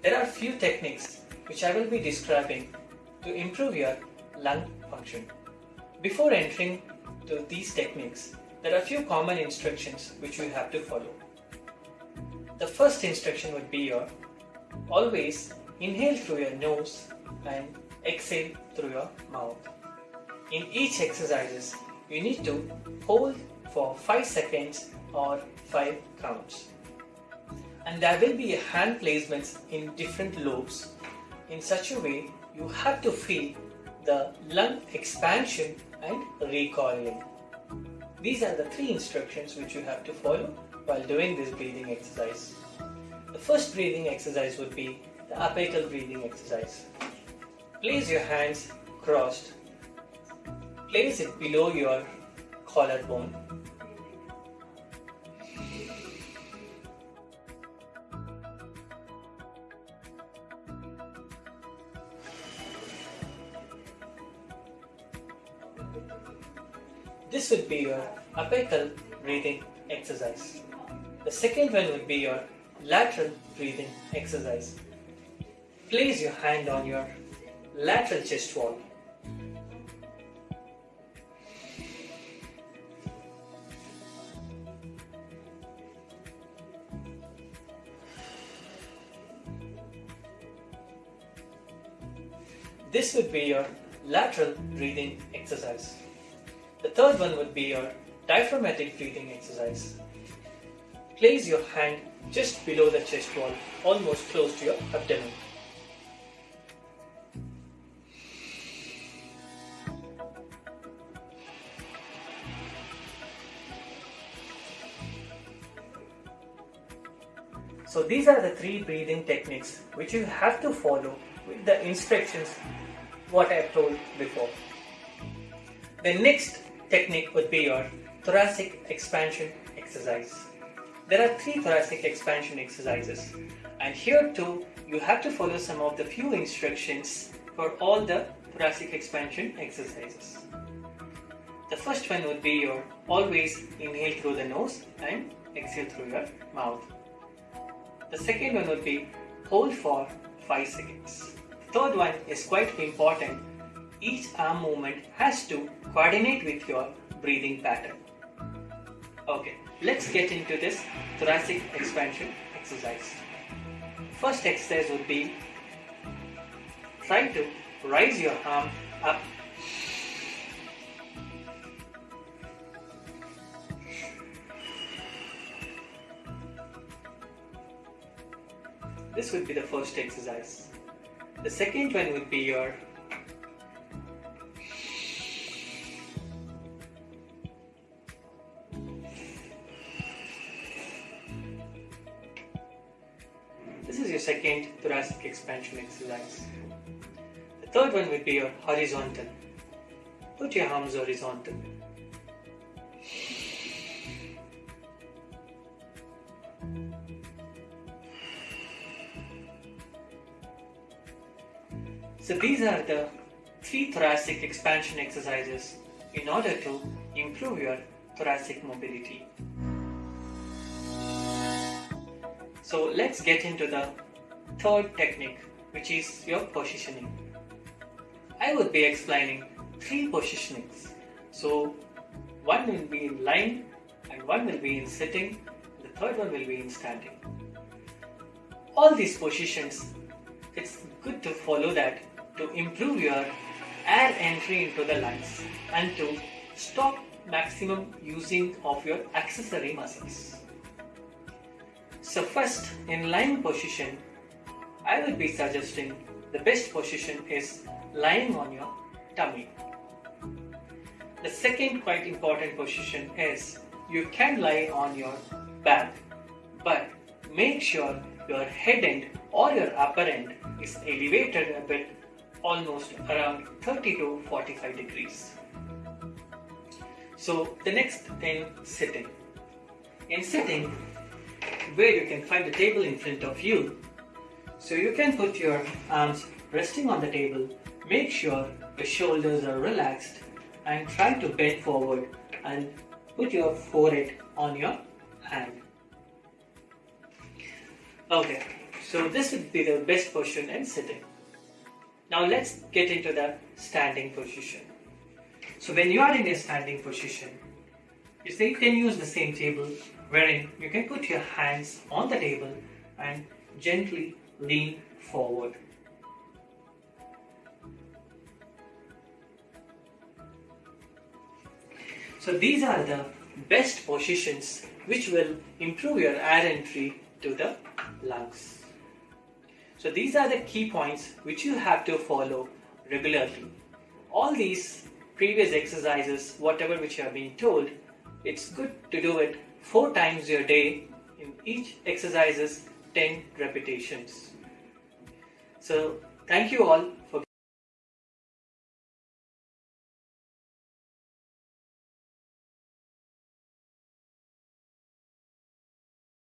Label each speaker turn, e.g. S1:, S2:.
S1: There are few techniques which I will be describing to improve your lung function. Before entering to these techniques, there are few common instructions which you have to follow. The first instruction would be your always inhale through your nose and exhale through your mouth. In each exercises, you need to hold for 5 seconds or 5 counts. And there will be hand placements in different lobes. In such a way, you have to feel the lung expansion and recoiling. These are the three instructions which you have to follow while doing this breathing exercise. The first breathing exercise would be the apical breathing exercise. Place your hands crossed. Place it below your collarbone. This would be your apical breathing exercise. The second one would be your lateral breathing exercise. Place your hand on your lateral chest wall. This would be your lateral breathing exercise. The third one would be your diaphragmatic breathing exercise. Place your hand just below the chest wall, almost close to your abdomen. So these are the three breathing techniques which you have to follow with the instructions what I have told before. The next technique would be your thoracic expansion exercise. There are three thoracic expansion exercises and here too you have to follow some of the few instructions for all the thoracic expansion exercises. The first one would be your always inhale through the nose and exhale through your mouth. The second one would be hold for 5 seconds. The third one is quite important. Each arm movement has to coordinate with your breathing pattern. Okay, let's get into this thoracic expansion exercise. First exercise would be try to raise your arm up This would be the first exercise. The second one would be your second thoracic expansion exercise. The third one would be your horizontal. Put your arms horizontal. So these are the three thoracic expansion exercises in order to improve your thoracic mobility. So let's get into the third technique which is your positioning. I would be explaining three positionings. So one will be in lying and one will be in sitting, the third one will be in standing. All these positions, it's good to follow that to improve your air entry into the lungs and to stop maximum using of your accessory muscles. So first in lying position, I will be suggesting the best position is lying on your tummy. The second quite important position is you can lie on your back but make sure your head end or your upper end is elevated a bit almost around 30 to 45 degrees. So the next thing sitting. In sitting where you can find the table in front of you so you can put your arms resting on the table make sure your shoulders are relaxed and try to bend forward and put your forehead on your hand okay So this would be the best position and sitting. Now let's get into the standing position. So when you are in a standing position, you say you can use the same table wherein you can put your hands on the table and gently lean forward. So these are the best positions which will improve your air entry to the lungs. So these are the key points which you have to follow regularly. All these previous exercises, whatever which you have been told, it's good to do it four times your day. In each exercises 10 repetitions. So thank you all for